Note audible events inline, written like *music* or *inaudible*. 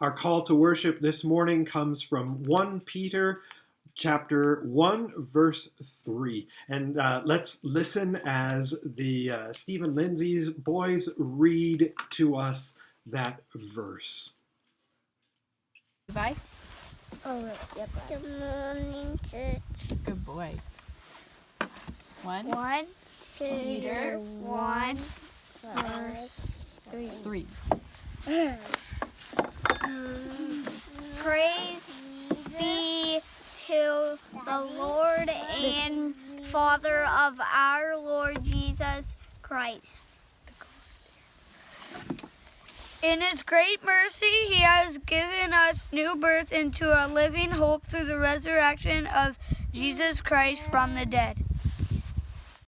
Our call to worship this morning comes from 1 Peter chapter 1 verse 3 and uh, let's listen as the uh, Stephen Lindsay's boys read to us that verse. Bye. Oh, yep. Good morning, church. Good boy. One, One, Peter, one, verse three. three. *clears throat* the Lord and Father of our Lord Jesus Christ. In his great mercy, he has given us new birth into a living hope through the resurrection of Jesus Christ from the dead.